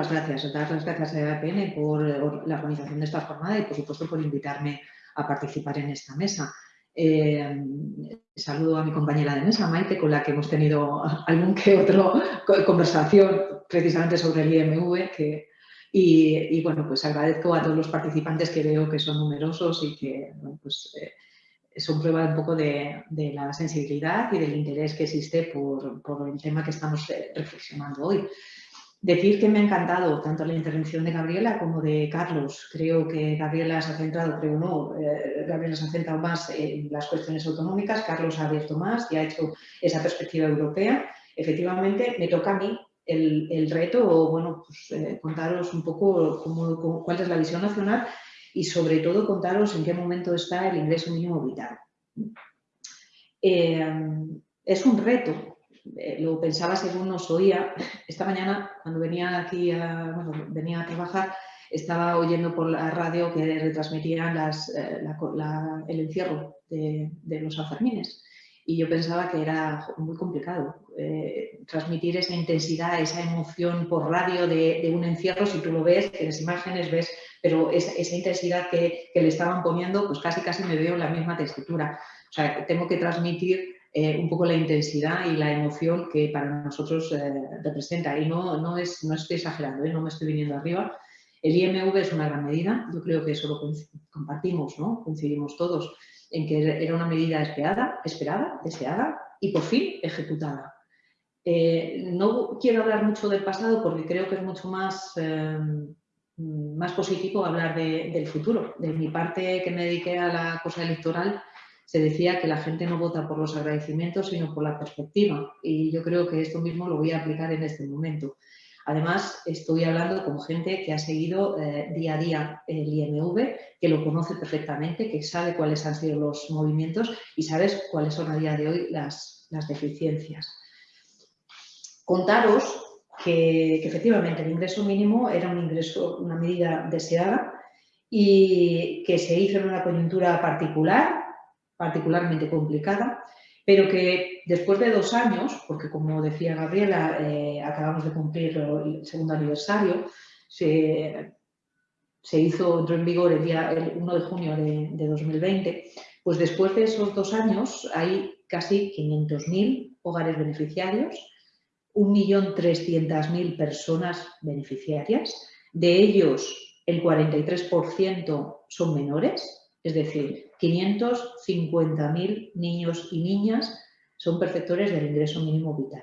las gracias, dar las gracias a EAPN por la organización de esta jornada y, por supuesto, por invitarme a participar en esta mesa. Eh, saludo a mi compañera de mesa, Maite, con la que hemos tenido algún que otro conversación precisamente sobre el IMV. Que, y, bueno, pues agradezco a todos los participantes que veo que son numerosos y que pues, eh, son prueba un poco de, la sensibilidad y del interés que existe por, por el tema que estamos eh, reflexionando hoy. Decir que me ha encantado tanto la intervención de Gabriela como de Carlos. Creo que Gabriela se ha centrado, creo no, eh, Gabriela se ha centrado más en las cuestiones autonómicas, Carlos ha abierto más y ha hecho esa perspectiva europea. Efectivamente, me toca a mí el, reto, o bueno, pues, eh, contaros un poco cuál es la visión nacional y sobre todo contaros en qué momento está el ingreso mínimo vital. Eh, es un reto, eh, lo pensaba según nos oía. Esta mañana, cuando venía aquí a, venía a trabajar, estaba oyendo por la radio que retransmitían eh, el encierro de, los Sanfermines. Y yo pensaba que era muy complicado eh, transmitir esa intensidad, esa emoción por radio de, un encierro. Si tú lo ves, en las imágenes ves, pero esa, esa intensidad que, que, le estaban poniendo, pues casi casi me veo en la misma textura. O sea, tengo que transmitir eh, un poco la intensidad y la emoción que para nosotros eh, representa. Y no, no, es, no estoy exagerando, ¿eh? no me estoy viniendo arriba. El IMV es una gran medida, yo creo que eso lo compartimos, ¿no? coincidimos todos en que era una medida esperada, esperada deseada y por fin ejecutada. no quiero hablar mucho del pasado porque creo que es mucho más, más positivo hablar del futuro. De mi parte, que me dediqué a la cosa electoral, se decía que la gente no vota por los agradecimientos, sino por la perspectiva. Y yo creo que esto mismo lo voy a aplicar en este momento. Además, estoy hablando con gente que ha seguido eh, día a día el IMV, que lo conoce perfectamente, que sabe cuáles han sido los movimientos y sabes cuáles son a día de hoy las, deficiencias. Contaros que, que, efectivamente el ingreso mínimo era un ingreso, una medida deseada y que se hizo en una coyuntura particular particularmente complicada, pero que después de dos años, porque como decía Gabriela, eh, acabamos de cumplir el segundo aniversario, se, hizo, entró en vigor el día 1 de junio de, 2020, pues después de esos dos años hay casi 500.000 hogares beneficiarios, 1.300.000 personas beneficiarias, de ellos el 43% son menores, es decir, 550.000 niños y niñas son perceptores del ingreso mínimo vital.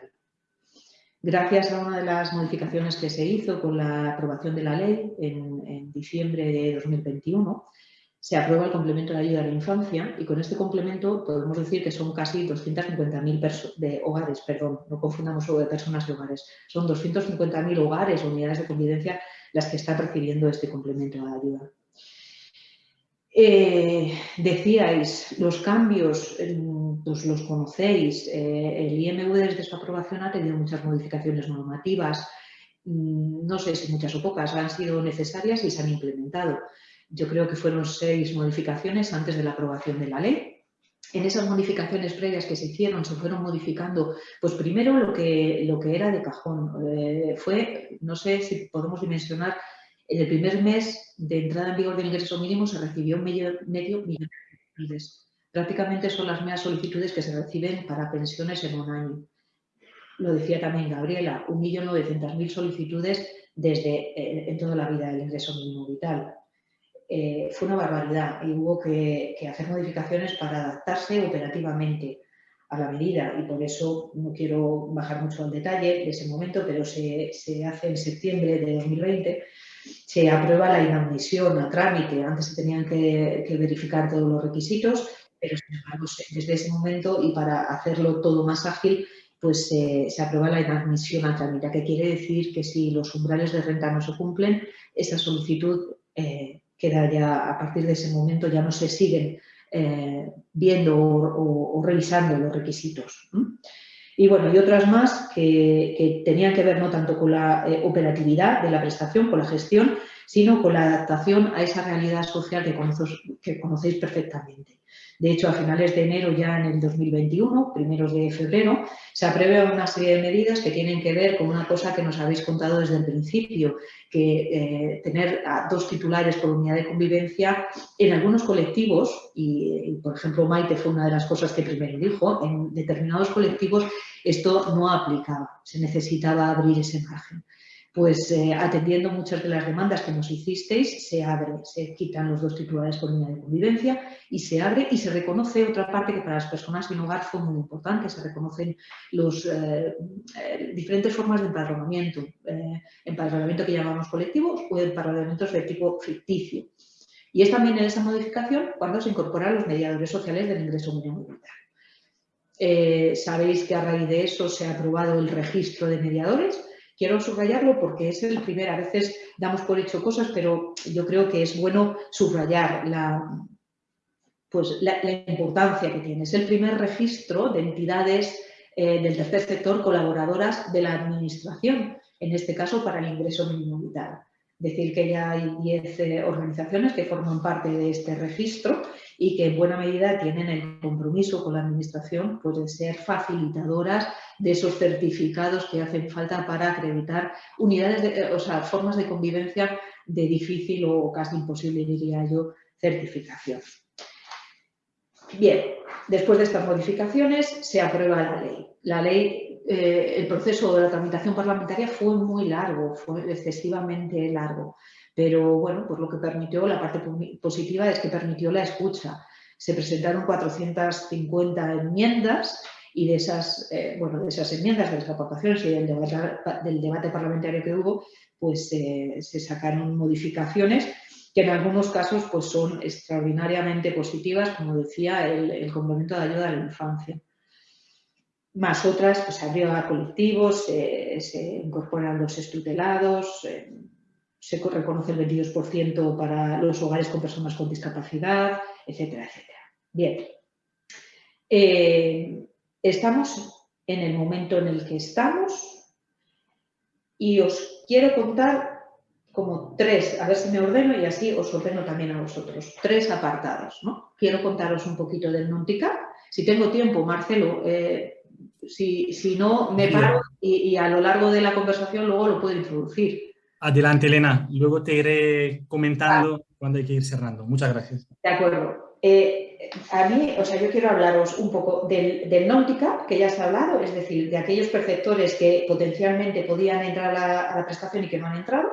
Gracias a una de las modificaciones que se hizo con la aprobación de la ley en, diciembre de 2021, se aprueba el complemento de ayuda a la infancia y con este complemento podemos decir que son casi 250.000 de hogares, perdón, no confundamos sobre personas y hogares, son 250.000 hogares o unidades de convivencia las que están recibiendo este complemento de ayuda. Eh, decíais, los cambios, pues los conocéis, eh, el IMV desde su aprobación ha tenido muchas modificaciones normativas, mm, no sé si muchas o pocas, han sido necesarias y se han implementado. Yo creo que fueron seis modificaciones antes de la aprobación de la ley. En esas modificaciones previas que se hicieron, se fueron modificando, pues primero lo que, lo que era de cajón. Eh, fue, no sé si podemos dimensionar en el primer mes de entrada en vigor del ingreso mínimo se recibió medio, medio millón de solicitudes. Prácticamente son las mismas solicitudes que se reciben para pensiones en un año. Lo decía también Gabriela, 1.900.000 solicitudes desde eh, en toda la vida del ingreso mínimo vital. Eh, fue una barbaridad y hubo que, hacer modificaciones para adaptarse operativamente a la medida y por eso no quiero bajar mucho al detalle de ese momento, pero se, se hace en septiembre de 2020 se aprueba la inadmisión a trámite. Antes se tenían que, verificar todos los requisitos, pero sin embargo, desde ese momento y para hacerlo todo más ágil, pues se aprueba la inadmisión a trámite, que quiere decir que si los umbrales de renta no se cumplen, esa solicitud eh, queda ya, a partir de ese momento ya no se siguen eh, viendo o, revisando los requisitos. Y bueno, y otras más que, tenían que ver no tanto con la eh, operatividad de la prestación, con la gestión, sino con la adaptación a esa realidad social que, conocéis perfectamente. De hecho, a finales de enero ya en el 2021, primeros de febrero, se aprueba una serie de medidas que tienen que ver con una cosa que nos habéis contado desde el principio, que eh, tener a dos titulares por unidad de convivencia en algunos colectivos, y, por ejemplo Maite fue una de las cosas que primero dijo, en determinados colectivos esto no aplicaba, se necesitaba abrir ese margen pues eh, atendiendo muchas de las demandas que nos hicisteis, se abre, se quitan los dos titulares por línea de convivencia y se abre y se reconoce otra parte que para las personas sin hogar fue muy importante, se reconocen las eh, eh, diferentes formas de empadronamiento, empadronamiento que llamamos colectivos o empadronamientos de tipo ficticio. Y es también en esa modificación cuando se incorporan los mediadores sociales del ingreso mínimo vital. Sabéis que a raíz de eso se ha aprobado el registro de mediadores, Quiero subrayarlo porque es el primer, a veces damos por hecho cosas, pero yo creo que es bueno subrayar la, pues, la, importancia que tiene. Es el primer registro de entidades eh, del tercer sector colaboradoras de la Administración, en este caso para el ingreso mínimo vital. Decir que ya hay 10 eh, organizaciones que forman parte de este registro y que en buena medida tienen el compromiso con la Administración pues, de ser facilitadoras de esos certificados que hacen falta para acreditar unidades, de, eh, o sea, formas de convivencia de difícil o casi imposible, diría yo, certificación. Bien, después de estas modificaciones se aprueba la ley. La ley, eh, el proceso de la tramitación parlamentaria fue muy largo, fue excesivamente largo. Pero bueno, pues lo que permitió, la parte positiva es que permitió la escucha. Se presentaron 450 enmiendas y de esas, eh, bueno, de esas enmiendas, de las aportaciones y del debate, parlamentario que hubo, pues eh, se sacaron modificaciones que en algunos casos pues, son extraordinariamente positivas, como decía, el, complemento de ayuda a la infancia. Más otras, pues abrió a colectivos, se incorporan los estutelados, eh, se reconoce el 22% para los hogares con personas con discapacidad, etcétera, etcétera. Bien, eh, estamos en el momento en el que estamos y os quiero contar como tres, a ver si me ordeno y así os ordeno también a vosotros, tres apartados. ¿no? Quiero contaros un poquito del Nontica. Si tengo tiempo, Marcelo, eh, si, no, me paro y, y a lo largo de la conversación luego lo puedo introducir. Adelante, Elena. Luego te iré comentando cuando hay que ir cerrando. Muchas gracias. De acuerdo. Eh, a mí, o sea, yo quiero hablaros un poco del, del que ya se ha hablado, es decir, de aquellos perceptores que potencialmente podían entrar a la prestación y que no han entrado.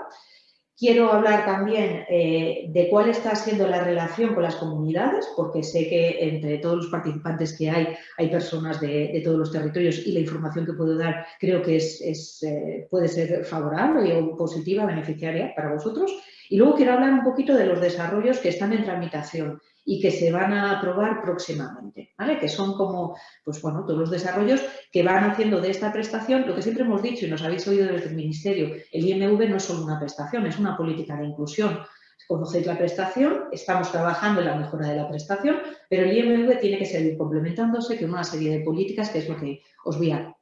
Quiero hablar también eh, de cuál está siendo la relación con las comunidades, porque sé que entre todos los participantes que hay, hay personas de, todos los territorios y la información que puedo dar creo que es, eh, puede ser favorable o positiva, beneficiaria para vosotros. Y luego quiero hablar un poquito de los desarrollos que están en tramitación y que se van a aprobar próximamente, ¿vale? Que son como, pues bueno, todos los desarrollos que van haciendo de esta prestación, lo que siempre hemos dicho y nos habéis oído desde el Ministerio, el IMV no es solo una prestación, es una política de inclusión. Conocéis la prestación, estamos trabajando en la mejora de la prestación, pero el IMV tiene que seguir complementándose con una serie de políticas que es lo que os voy a,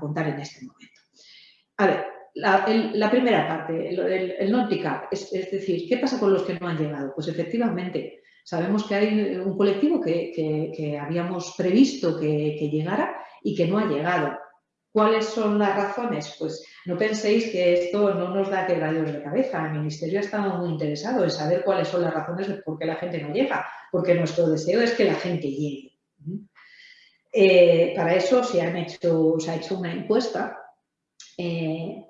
contar en este momento. A ver, la, primera parte, el, el, es, es decir, ¿qué pasa con los que no han llegado? Pues efectivamente, Sabemos que hay un colectivo que, habíamos previsto que, llegara y que no ha llegado. ¿Cuáles son las razones? Pues no penséis que esto no nos da quebraderos de cabeza. El Ministerio ha estado muy interesado en saber cuáles son las razones de por qué la gente no llega, porque nuestro deseo es que la gente llegue. Eh, para eso se, han hecho, se ha hecho una encuesta eh,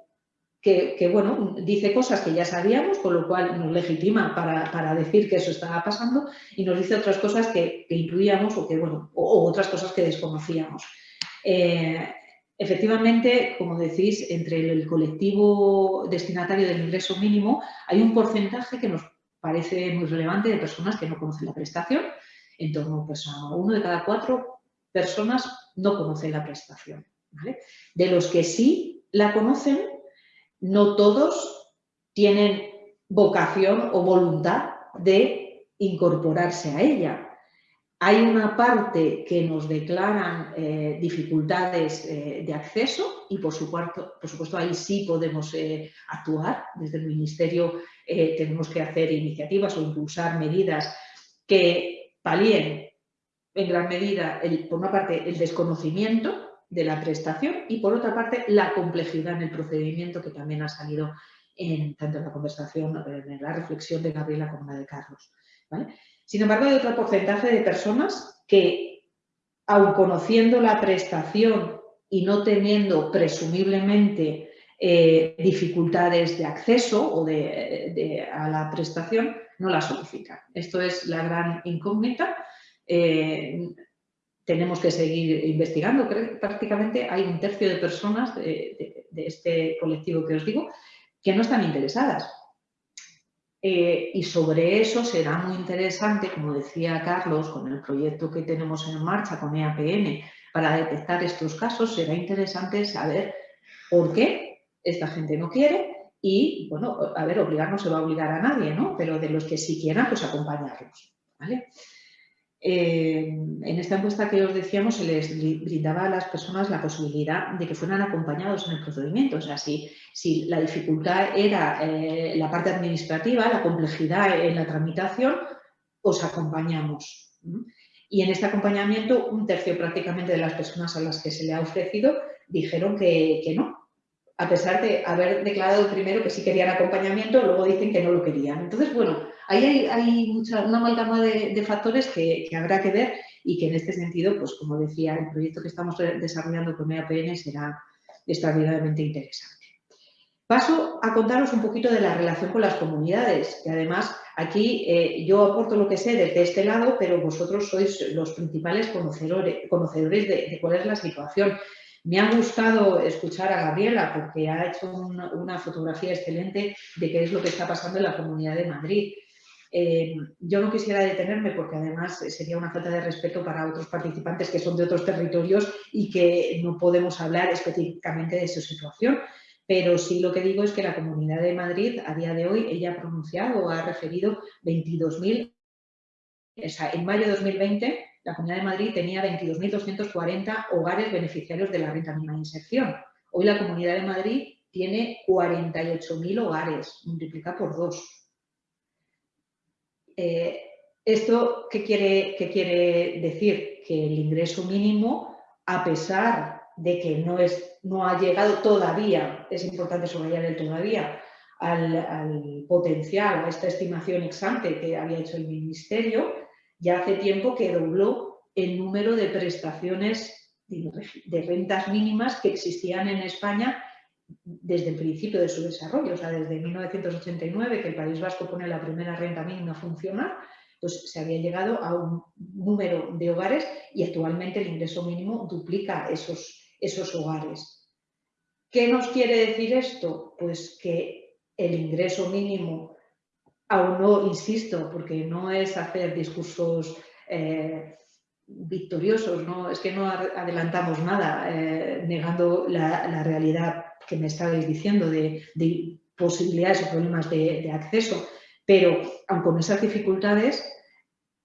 que, bueno, dice cosas que ya sabíamos, con lo cual nos legitima para, decir que eso estaba pasando y nos dice otras cosas que, que intuíamos o, que, bueno, o, otras cosas que desconocíamos. Eh, efectivamente, como decís, entre el colectivo destinatario del ingreso mínimo hay un porcentaje que nos parece muy relevante de personas que no conocen la prestación. En torno pues, a uno de cada cuatro personas no conocen la prestación. De los que sí la conocen, no todos tienen vocación o voluntad de incorporarse a ella. Hay una parte que nos declaran eh, dificultades eh, de acceso y por supuesto, ahí sí podemos eh, actuar. Desde el Ministerio tenemos que hacer iniciativas o impulsar medidas que palíen en gran medida, por una parte, el desconocimiento de la prestación y, por otra parte, la complejidad en el procedimiento que también ha salido en, tanto en la conversación, en la reflexión de Gabriela como la de Carlos. Sin embargo, hay otro porcentaje de personas que, aun conociendo la prestación y no teniendo presumiblemente eh, dificultades de acceso o de, a la prestación, no la solicitan. Esto es la gran incógnita. Eh, tenemos que seguir investigando. prácticamente hay un tercio de personas de, este colectivo que os digo que no están interesadas. Eh, y sobre eso será muy interesante, como decía Carlos, con el proyecto que tenemos en marcha con EAPN para detectar estos casos, será interesante saber por qué esta gente no quiere y, bueno, a ver, obligar no se va a obligar a nadie, ¿no? Pero de los que sí quieran, pues acompañarlos, ¿vale? Eh, en esta encuesta que os decíamos se les brindaba a las personas la posibilidad de que fueran acompañados en el procedimiento. O sea, si, si la dificultad era eh, la parte administrativa, la complejidad en la tramitación, os acompañamos. Y en este acompañamiento, un tercio prácticamente de las personas a las que se le ha ofrecido dijeron que, que no, a pesar de haber declarado primero que sí querían acompañamiento, luego dicen que no lo querían. Entonces, bueno, ahí hay, una amalgama de, factores que, habrá que ver y que en este sentido, pues como decía, el proyecto que estamos desarrollando con EAPN será extraordinariamente interesante. Paso a contaros un poquito de la relación con las comunidades, que además aquí eh, yo aporto lo que sé desde este lado, pero vosotros sois los principales conocedores de cuál es la situación. Me ha gustado escuchar a Gabriela porque ha hecho una, fotografía excelente de qué es lo que está pasando en la Comunidad de Madrid. Eh, yo no quisiera detenerme porque además sería una falta de respeto para otros participantes que son de otros territorios y que no podemos hablar específicamente de su situación. Pero sí lo que digo es que la Comunidad de Madrid a día de hoy, ella ha pronunciado o ha referido 22.000, o sea, en mayo de 2020 la Comunidad de Madrid tenía 22.240 hogares beneficiarios de la renta mínima de inserción. Hoy la Comunidad de Madrid tiene 48.000 hogares, multiplica por dos. Eh, ¿Esto qué quiere, qué quiere decir? Que el ingreso mínimo, a pesar de que no, es, no ha llegado todavía, es importante subrayar el todavía, al, al potencial, a esta estimación ex ante que había hecho el Ministerio, ya hace tiempo que dobló el número de prestaciones de rentas mínimas que existían en España desde el principio de su desarrollo, o sea, desde 1989, que el País Vasco pone la primera renta mínima a funcionar, pues se había llegado a un número de hogares y actualmente el ingreso mínimo duplica esos, esos hogares. ¿Qué nos quiere decir esto? Pues que el ingreso mínimo aún no, insisto, porque no es hacer discursos eh, victoriosos, ¿no? es que no adelantamos nada eh, negando la, realidad que me estabais diciendo de, posibilidades o problemas de, acceso, pero aun con esas dificultades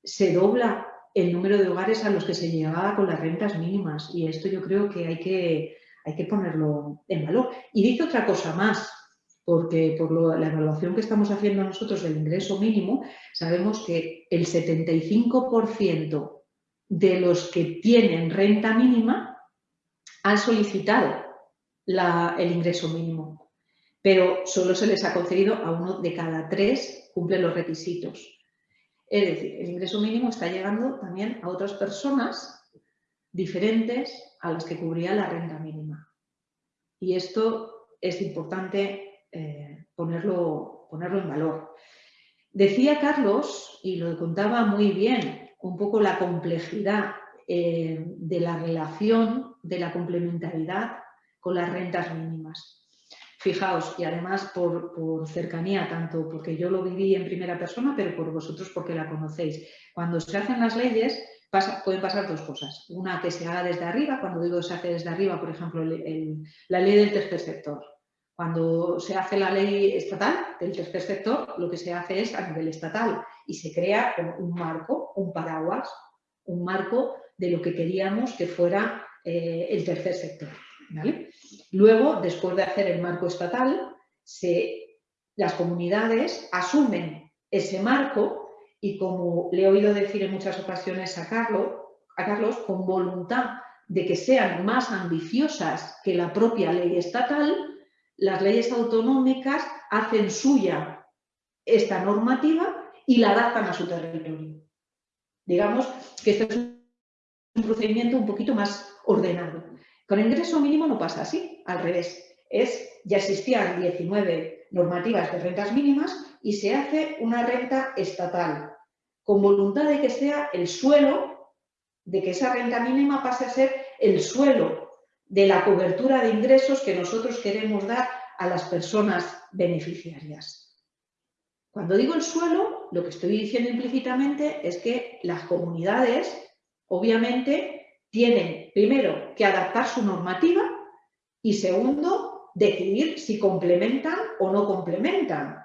se dobla el número de hogares a los que se llegaba con las rentas mínimas y esto yo creo que hay que, hay que ponerlo en valor. Y dice otra cosa más, porque por la evaluación que estamos haciendo nosotros del ingreso mínimo, sabemos que el 75% de los que tienen renta mínima han solicitado el ingreso mínimo, pero solo se les ha concedido a uno de cada tres cumple los requisitos. Es decir, el ingreso mínimo está llegando también a otras personas diferentes a las que cubría la renta mínima. Y esto es importante eh, ponerlo, ponerlo en valor. Decía Carlos, y lo contaba muy bien, un poco la complejidad eh, de la relación de la complementariedad con las rentas mínimas. Fijaos, y además por, cercanía, tanto porque yo lo viví en primera persona, pero por vosotros porque la conocéis. Cuando se hacen las leyes, pueden pasar dos cosas. Una que se haga desde arriba, cuando digo se hace desde arriba, por ejemplo, la ley del tercer sector. Cuando se hace la ley estatal del tercer sector, lo que se hace es a nivel estatal y se crea un marco, un paraguas, un marco de lo que queríamos que fuera eh, el tercer sector. Luego, después de hacer el marco estatal, las comunidades asumen ese marco y como le he oído decir en muchas ocasiones a Carlos, a Carlos, con voluntad de que sean más ambiciosas que la propia ley estatal, las leyes autonómicas hacen suya esta normativa y la adaptan a su territorio. Digamos que este es un procedimiento un poquito más ordenado. Con ingreso mínimo no pasa así, al revés. Es, ya existían 19 normativas de rentas mínimas y se hace una renta estatal, con voluntad de que sea el suelo, de que esa renta mínima pase a ser el suelo de la cobertura de ingresos que nosotros queremos dar a las personas beneficiarias. Cuando digo el suelo, lo que estoy diciendo implícitamente es que las comunidades, obviamente, tienen primero que adaptar su normativa y segundo, decidir si complementan o no complementan.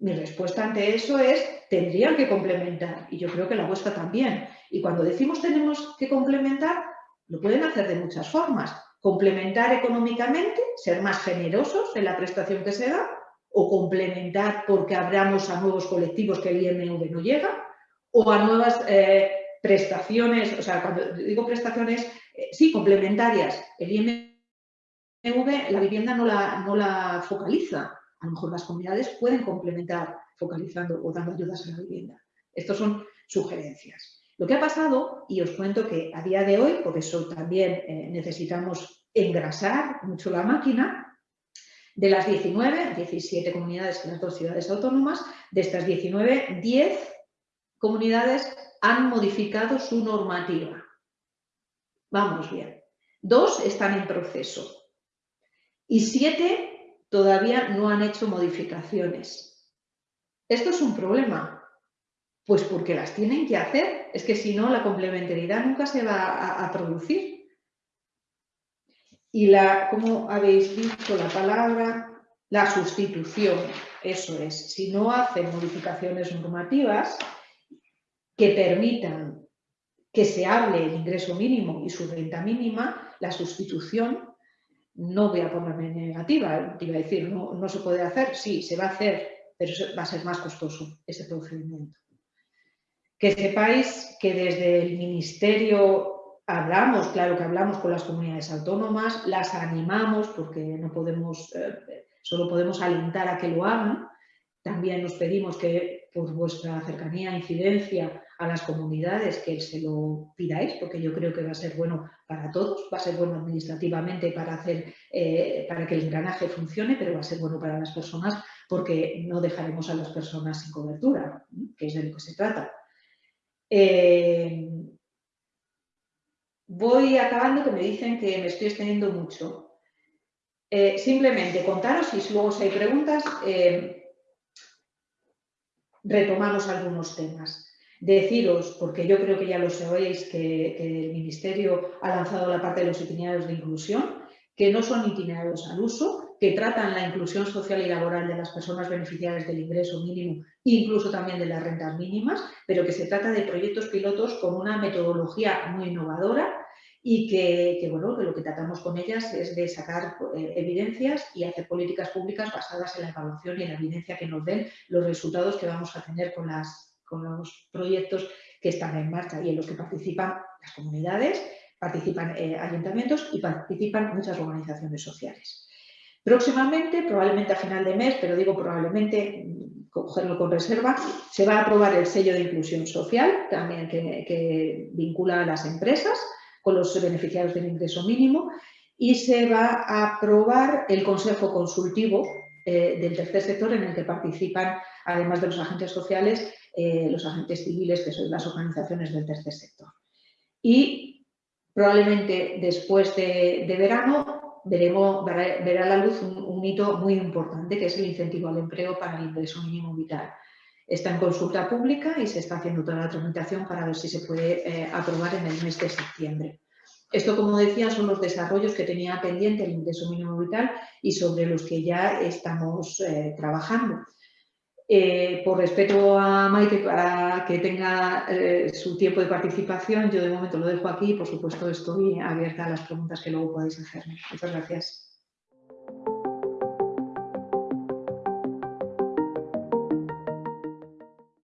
Mi respuesta ante eso es, tendrían que complementar y yo creo que la vuestra también. Y cuando decimos tenemos que complementar, lo pueden hacer de muchas formas. Complementar económicamente, ser más generosos en la prestación que se da, o complementar porque abramos a nuevos colectivos que el IMV no llega, o a nuevas eh, prestaciones, o sea, cuando digo prestaciones, eh, sí, complementarias. El IMV, la vivienda no la, no la focaliza. A lo mejor las comunidades pueden complementar focalizando o dando ayudas a la vivienda. Estas son sugerencias. Lo que ha pasado, y os cuento que a día de hoy, por eso también eh, necesitamos engrasar mucho la máquina, de las 19, 17 comunidades en las dos ciudades autónomas, de estas 19, 10 comunidades han modificado su normativa. Vamos bien. Dos están en proceso y siete todavía no han hecho modificaciones. Esto es un problema, pues porque las tienen que hacer. Es que si no, la complementariedad nunca se va a, producir. Y la, como habéis visto la palabra, la sustitución, eso es. Si no hacen modificaciones normativas que permitan que se hable el ingreso mínimo y su renta mínima, la sustitución, no voy a ponerme negativa, te iba a decir, no, no se puede hacer, sí, se va a hacer, pero va a ser más costoso ese procedimiento. Que sepáis que desde el Ministerio hablamos, claro que hablamos con las comunidades autónomas, las animamos porque no podemos, eh, solo podemos alentar a que lo hagan. También nos pedimos que por vuestra cercanía incidencia a las comunidades que se lo pidáis, porque yo creo que va a ser bueno para todos, va a ser bueno administrativamente para, hacer, eh, para que el engranaje funcione, pero va a ser bueno para las personas porque no dejaremos a las personas sin cobertura, que es de lo que se trata. Eh, voy acabando que me dicen que me estoy extendiendo mucho. Eh, simplemente contaros y luego si hay preguntas, retomamos algunos temas. Deciros, porque yo creo que ya lo sabéis, que, el Ministerio ha lanzado la parte de los itinerarios de inclusión, que no son itinerarios al uso, que tratan la inclusión social y laboral de las personas beneficiarias del ingreso mínimo, incluso también de las rentas mínimas, pero que se trata de proyectos pilotos con una metodología muy innovadora y que, bueno, lo que tratamos con ellas es de sacar eh, evidencias y hacer políticas públicas basadas en la evaluación y en la evidencia que nos den los resultados que vamos a tener con, las, con los proyectos que están en marcha y en los que participan las comunidades, participan eh, ayuntamientos y participan muchas organizaciones sociales. Próximamente, probablemente a final de mes, pero digo probablemente, cogerlo con reserva, se va a aprobar el sello de inclusión social, también que, vincula a las empresas con los beneficiarios del ingreso mínimo, y se va a aprobar el Consejo Consultivo eh, del tercer sector en el que participan, además de los agentes sociales, eh, los agentes civiles, que son las organizaciones del tercer sector. Y probablemente después de verano veremos, verá, la luz un, hito muy importante, que es el incentivo al empleo para el ingreso mínimo vital. Está en consulta pública y se está haciendo toda la tramitación para ver si se puede eh, aprobar en el mes de septiembre. Esto, como decía, son los desarrollos que tenía pendiente el ingreso mínimo vital y sobre los que ya estamos eh, trabajando. Eh, por respeto a Maite para que tenga eh, su tiempo de participación, yo de momento lo dejo aquí y por supuesto estoy abierta a las preguntas que luego podáis hacerme. Muchas gracias.